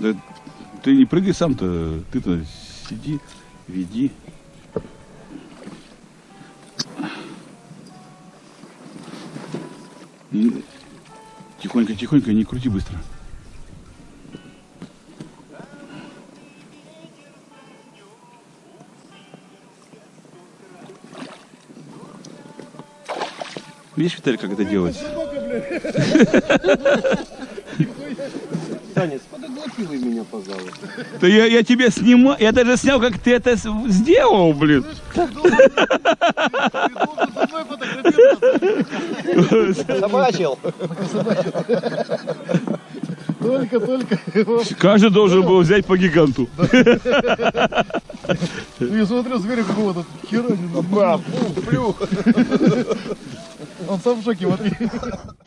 да? Ты не прыгай сам-то, ты-то сиди, веди. Тихонько, тихонько, не крути быстро. Видишь, Виталий, как это делается? Танец, подоглотивай меня, пожалуйста. Да я, я тебя снимаю, я даже снял, как ты это сделал, блин. Собачил. Только, только. Каждый должен был взять по гиганту. Ну, Я смотрю, зверя какого-то хера не плюх. Он сам в шоке, вот.